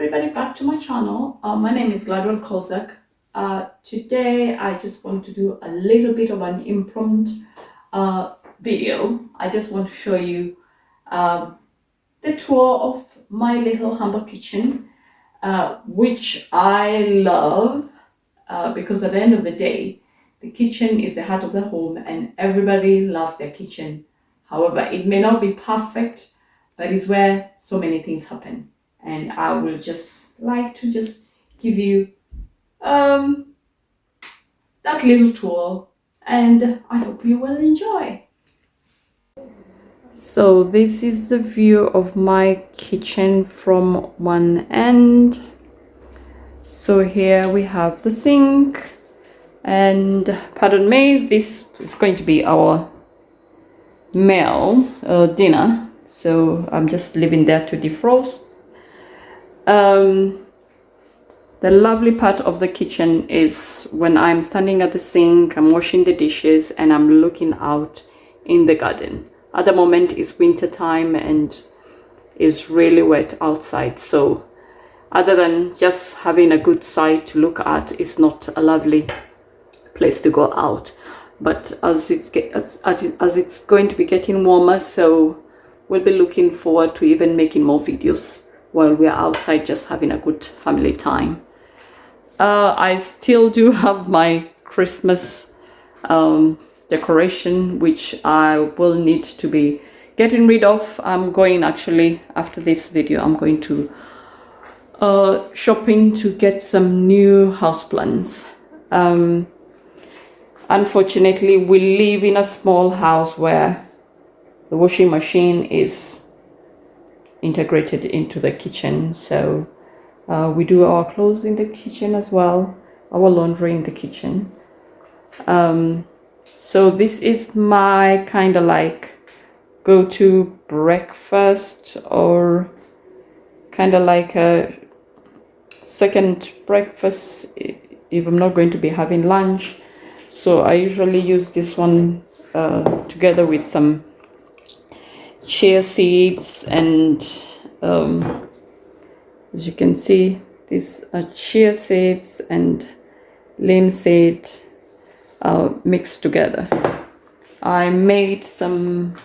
everybody back to my channel. Uh, my name is Gladwell Kozak. Uh, today I just want to do a little bit of an impromptu uh, video. I just want to show you uh, the tour of my little humble kitchen uh, which I love uh, because at the end of the day the kitchen is the heart of the home and everybody loves their kitchen. However it may not be perfect but it's where so many things happen and I will just like to just give you um, that little tour and I hope you will enjoy. So this is the view of my kitchen from one end. So here we have the sink and pardon me, this is going to be our meal uh, dinner. So I'm just leaving there to defrost um, the lovely part of the kitchen is when I'm standing at the sink, I'm washing the dishes and I'm looking out in the garden. At the moment it's winter time and it's really wet outside so other than just having a good sight to look at it's not a lovely place to go out but as it's get, as, as it's going to be getting warmer so we'll be looking forward to even making more videos while we're outside just having a good family time. Uh, I still do have my Christmas um, decoration which I will need to be getting rid of. I'm going actually after this video I'm going to uh, shopping to get some new house plants. Um, unfortunately we live in a small house where the washing machine is integrated into the kitchen. So uh, we do our clothes in the kitchen as well our laundry in the kitchen. Um, so this is my kind of like go-to breakfast or kind of like a second breakfast if I'm not going to be having lunch. So I usually use this one uh, together with some chia seeds and um, as you can see these are chia seeds and linseed uh, mixed together. I made some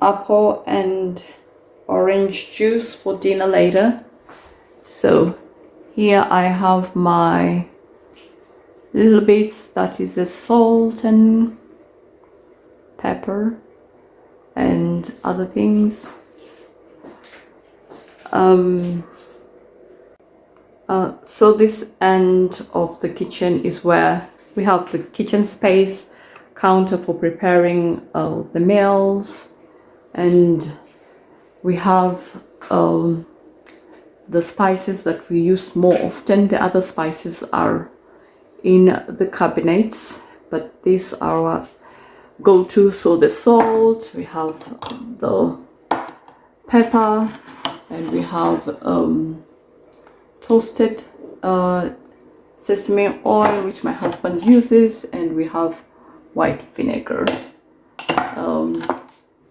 apple and orange juice for dinner later. So here I have my little bits that is the salt and pepper and other things. Um, uh, so this end of the kitchen is where we have the kitchen space, counter for preparing uh, the meals, and we have um, the spices that we use more often. The other spices are in the cabinets, but these are go to. So the salt we have the pepper and we have um, toasted uh, sesame oil which my husband uses and we have white vinegar. Um,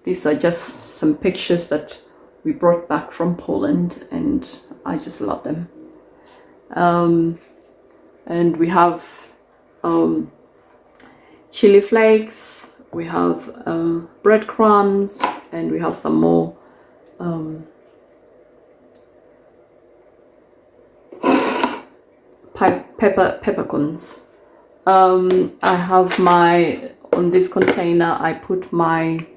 these are just some pictures that we brought back from Poland and I just love them. Um, and we have um, chili flakes we have uh, breadcrumbs and we have some more um, pepper peppercorns. Um, I have my on this container I put my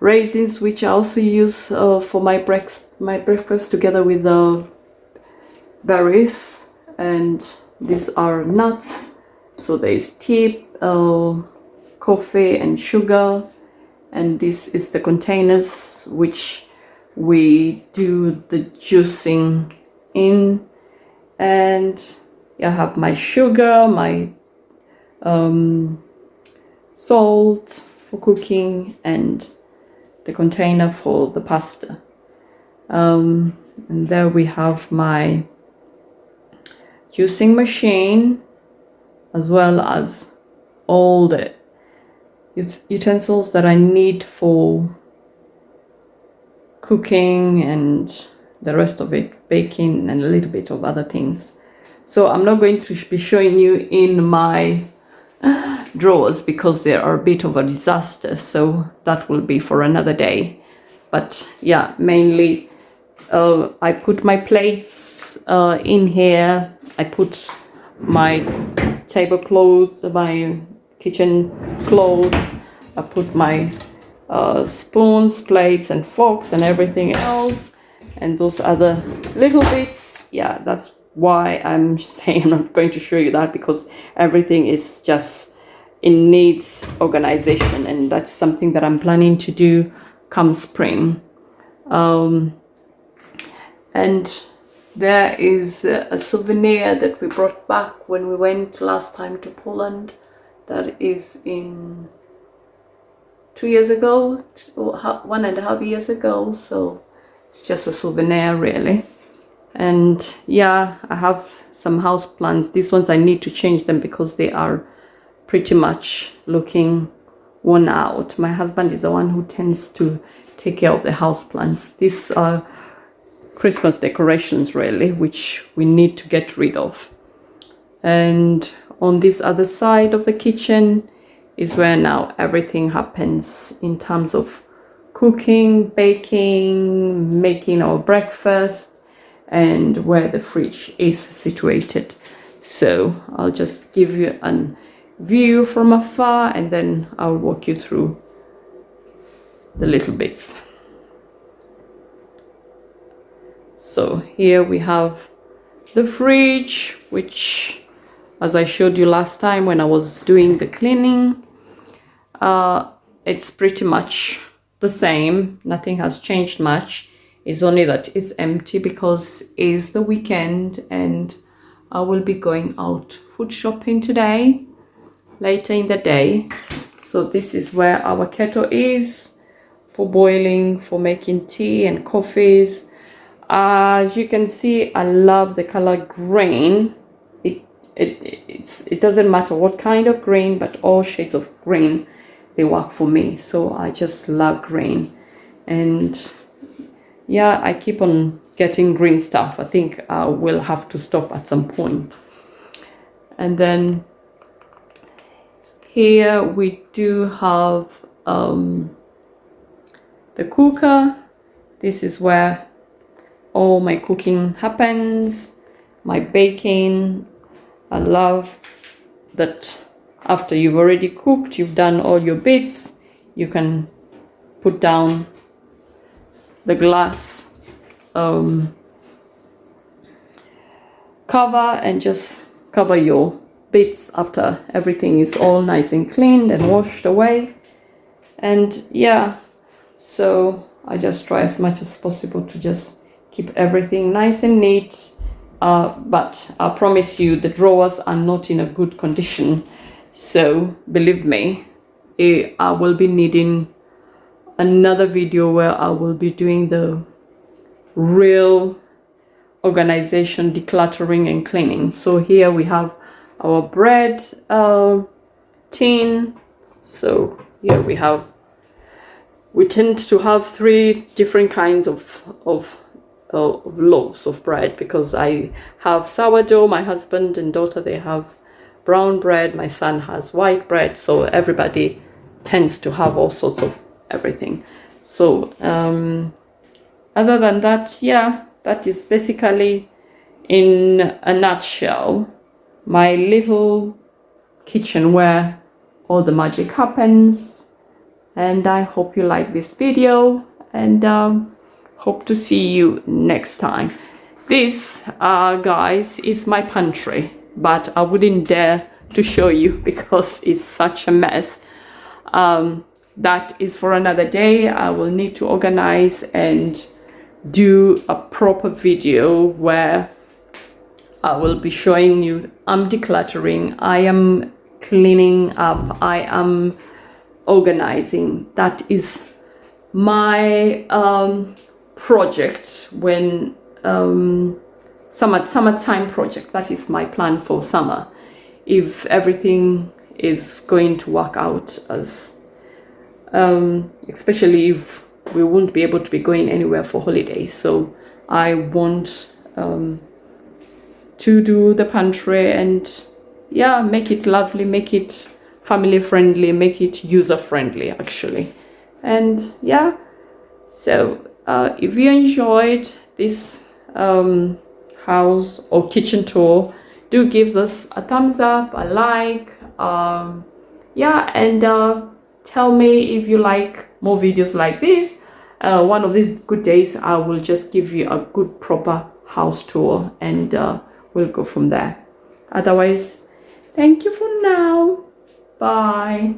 raisins which I also use uh, for my breakfast my breakfast together with the berries. And these are nuts so there is tea uh, coffee and sugar and this is the containers which we do the juicing in and I have my sugar, my um, salt for cooking and the container for the pasta. Um, and there we have my juicing machine as well as all the utensils that I need for cooking and the rest of it baking and a little bit of other things. So I'm not going to be showing you in my drawers because they are a bit of a disaster so that will be for another day. But yeah mainly uh, I put my plates uh, in here. I put my tablecloth my kitchen clothes. I put my uh, spoons plates and forks and everything else and those other little bits. Yeah that's why I'm saying I'm not going to show you that because everything is just it needs organization and that's something that I'm planning to do come spring. Um, and there is a souvenir that we brought back when we went last time to Poland that is in two years ago one and a half years ago so it's just a souvenir really. And yeah I have some house plants these ones I need to change them because they are pretty much looking worn out. My husband is the one who tends to take care of the house plants these are Christmas decorations really which we need to get rid of. And on this other side of the kitchen is where now everything happens in terms of cooking baking making our breakfast and where the fridge is situated. So I'll just give you a view from afar and then I'll walk you through the little bits. So here we have the fridge which as I showed you last time when I was doing the cleaning uh, it's pretty much the same. Nothing has changed much. It's only that it's empty because it's the weekend and I will be going out food shopping today later in the day. So this is where our kettle is for boiling for making tea and coffees. As you can see I love the color green it's it doesn't matter what kind of green but all shades of green they work for me. So I just love green and yeah I keep on getting green stuff. I think I will have to stop at some point. And then here we do have um, the cooker. This is where all my cooking happens. My baking I love that after you've already cooked you've done all your bits you can put down the glass um, cover and just cover your bits after everything is all nice and cleaned and washed away. And yeah so I just try as much as possible to just keep everything nice and neat uh, but I promise you the drawers are not in a good condition. So believe me eh, I will be needing another video where I will be doing the real organization decluttering and cleaning. So here we have our bread uh, tin. So here we have we tend to have three different kinds of of, uh, loaves of bread because I have sourdough my husband and daughter they have brown bread my son has white bread so everybody tends to have all sorts of everything. So um, other than that yeah that is basically in a nutshell my little kitchen where all the magic happens and I hope you like this video and um, hope to see you next time. This uh, guys is my pantry but I wouldn't dare to show you because it's such a mess. Um, that is for another day. I will need to organize and do a proper video where i will be showing you. I'm decluttering. I am cleaning up. I am organizing. That is my um, project when um, summer summertime project. That is my plan for summer. If everything is going to work out as um, especially if we won't be able to be going anywhere for holidays. So i want um, to do the pantry and yeah make it lovely make it family friendly make it user friendly actually. And yeah so uh, if you enjoyed this um, house or kitchen tour do give us a thumbs up a like um, yeah and uh, tell me if you like more videos like this. Uh, one of these good days I will just give you a good proper house tour and uh, we'll go from there. Otherwise thank you for now. Bye